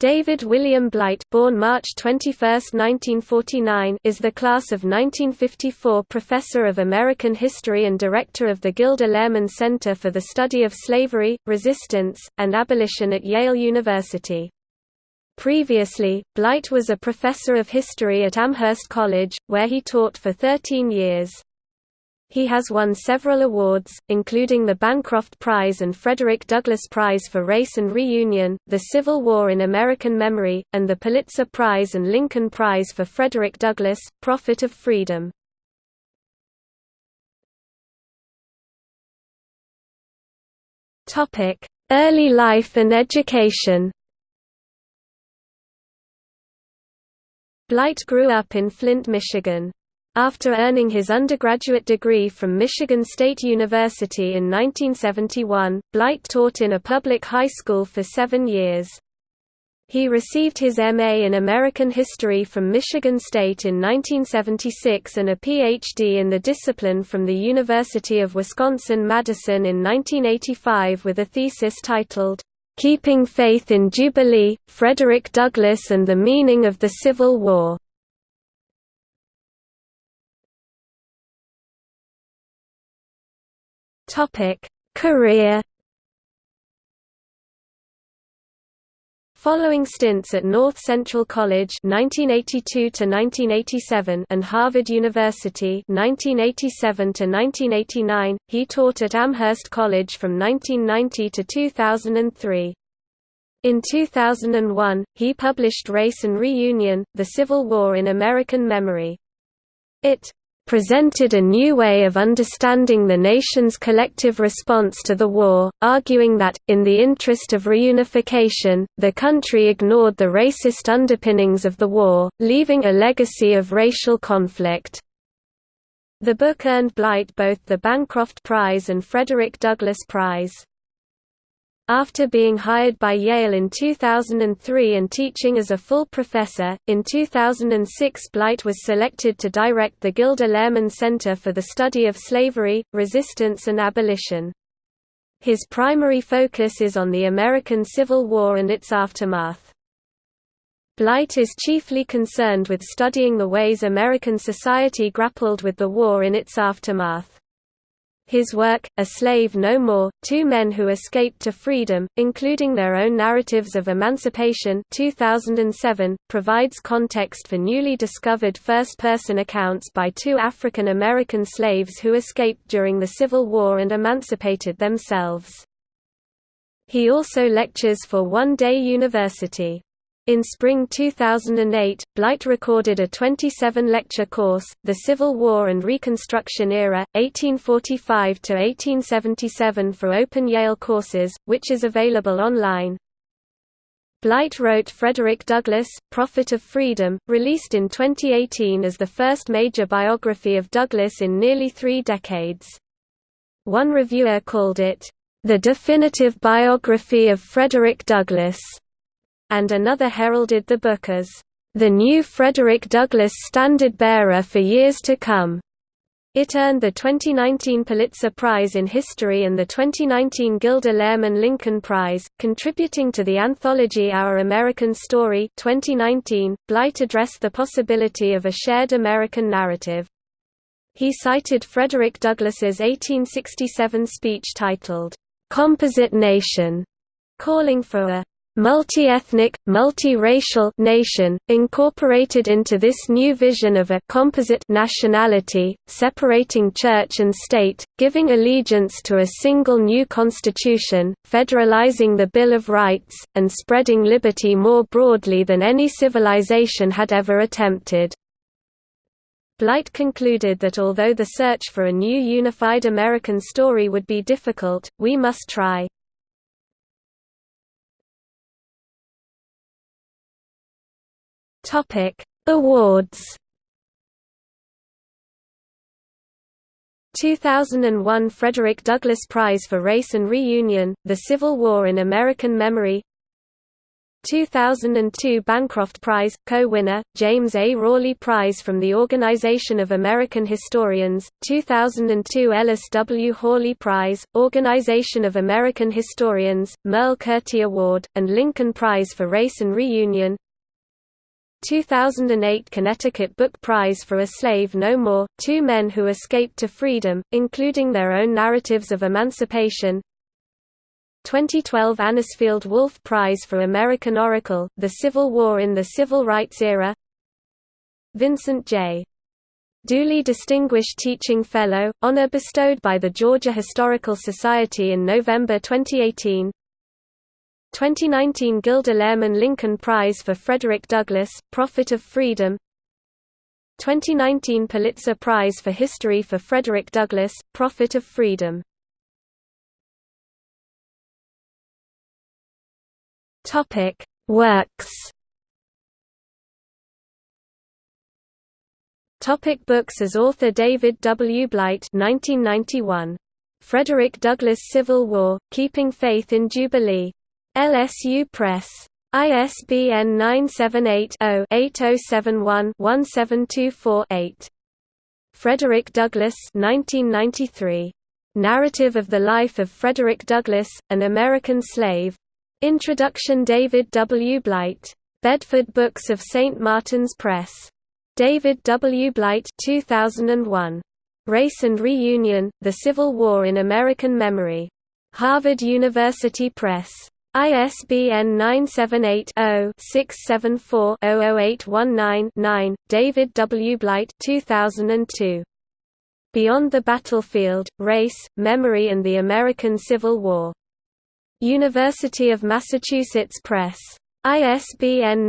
David William Blight born March 21, 1949, is the class of 1954 Professor of American History and Director of the Gilder Lehrman Center for the Study of Slavery, Resistance, and Abolition at Yale University. Previously, Blight was a professor of history at Amherst College, where he taught for 13 years. He has won several awards, including the Bancroft Prize and Frederick Douglass Prize for Race and Reunion, the Civil War in American Memory, and the Pulitzer Prize and Lincoln Prize for Frederick Douglass, Prophet of Freedom. Early life and education Blight grew up in Flint, Michigan. After earning his undergraduate degree from Michigan State University in 1971, Blight taught in a public high school for seven years. He received his MA in American History from Michigan State in 1976 and a Ph.D. in the discipline from the University of Wisconsin-Madison in 1985 with a thesis titled, "'Keeping Faith in Jubilee, Frederick Douglass and the Meaning of the Civil War' Topic: Career. Following stints at North Central College 1982 to 1987 and Harvard University 1987 to 1989, he taught at Amherst College from 1990 to 2003. In 2001, he published Race and Reunion: The Civil War in American Memory. It presented a new way of understanding the nation's collective response to the war, arguing that, in the interest of reunification, the country ignored the racist underpinnings of the war, leaving a legacy of racial conflict. The book earned Blight both the Bancroft Prize and Frederick Douglass Prize. After being hired by Yale in 2003 and teaching as a full professor, in 2006 Blight was selected to direct the Gilder Lehrman Center for the Study of Slavery, Resistance and Abolition. His primary focus is on the American Civil War and its aftermath. Blight is chiefly concerned with studying the ways American society grappled with the war in its aftermath. His work, A Slave No More, Two Men Who Escaped to Freedom, including their own narratives of emancipation 2007, provides context for newly discovered first-person accounts by two African American slaves who escaped during the Civil War and emancipated themselves. He also lectures for One Day University. In spring 2008, Blight recorded a 27-lecture course, The Civil War and Reconstruction Era, 1845–1877 for Open Yale courses, which is available online. Blight wrote Frederick Douglass, Prophet of Freedom, released in 2018 as the first major biography of Douglass in nearly three decades. One reviewer called it, "...the definitive biography of Frederick Douglass." And another heralded the book as the new Frederick Douglass standard-bearer for years to come. It earned the 2019 Pulitzer Prize in History and the 2019 Gilder Lehrman Lincoln Prize, contributing to the anthology Our American Story 2019. Blight addressed the possibility of a shared American narrative. He cited Frederick Douglass's 1867 speech titled, "'Composite Nation", calling for a multi-ethnic, multi-racial nation, incorporated into this new vision of a composite nationality, separating church and state, giving allegiance to a single new constitution, federalizing the Bill of Rights, and spreading liberty more broadly than any civilization had ever attempted. Blight concluded that although the search for a new unified American story would be difficult, we must try. Topic: Awards. 2001 Frederick Douglass Prize for Race and Reunion, The Civil War in American Memory 2002 Bancroft Prize, co-winner, James A. Rawley Prize from the Organization of American Historians, 2002 Ellis W. Hawley Prize, Organization of American Historians, Merle Curti Award, and Lincoln Prize for Race and Reunion 2008 Connecticut Book Prize for A Slave No More, Two Men Who Escaped to Freedom, including their own narratives of emancipation. 2012 Anisfield Wolf Prize for American Oracle, The Civil War in the Civil Rights Era. Vincent J. Dooley Distinguished Teaching Fellow, honor bestowed by the Georgia Historical Society in November 2018 2019 Gilder Lehrman Lincoln Prize for Frederick Douglass, Prophet of Freedom 2019 Pulitzer Prize for History for Frederick Douglass, Prophet of Freedom Works. Topic books As author David W. Blight 1991. Frederick Douglass Civil War, Keeping Faith in Jubilee. LSU Press. ISBN 978-0-8071-1724-8. Frederick Douglass 1993. Narrative of the Life of Frederick Douglass, an American Slave, Introduction David W. Blight. Bedford Books of St. Martin's Press. David W. Blight 2001. Race and Reunion, The Civil War in American Memory. Harvard University Press. ISBN 978-0-674-00819-9, David W. Blight 2002. Beyond the Battlefield, Race, Memory and the American Civil War. University of Massachusetts Press. ISBN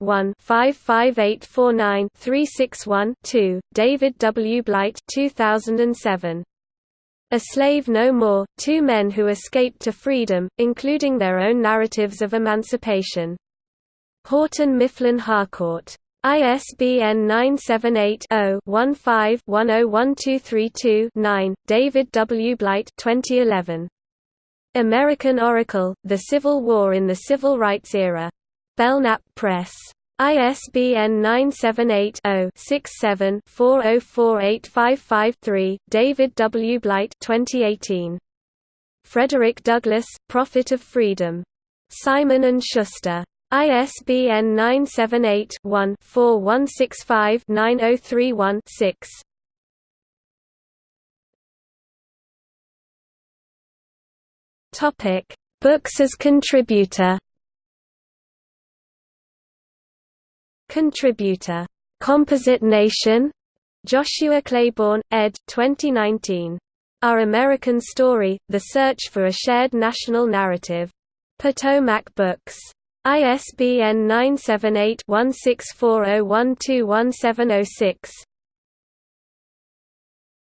978-1-55849-361-2, David W. Blight 2007. A Slave No More, Two Men Who Escaped to Freedom, including their own narratives of emancipation. Houghton Mifflin Harcourt. ISBN 978-0-15-101232-9, David W. Blight 2011. American Oracle, The Civil War in the Civil Rights Era. Belknap Press. ISBN 978-0-67-404855-3, David W. Blight 2018. Frederick Douglass, Prophet of Freedom. Simon & Schuster. ISBN 978-1-4165-9031-6. Topic: Books as contributor. Contributor. Composite Nation. Joshua Claybourn, ed. 2019. Our American Story: The Search for a Shared National Narrative. Potomac Books. ISBN 978 1640121706.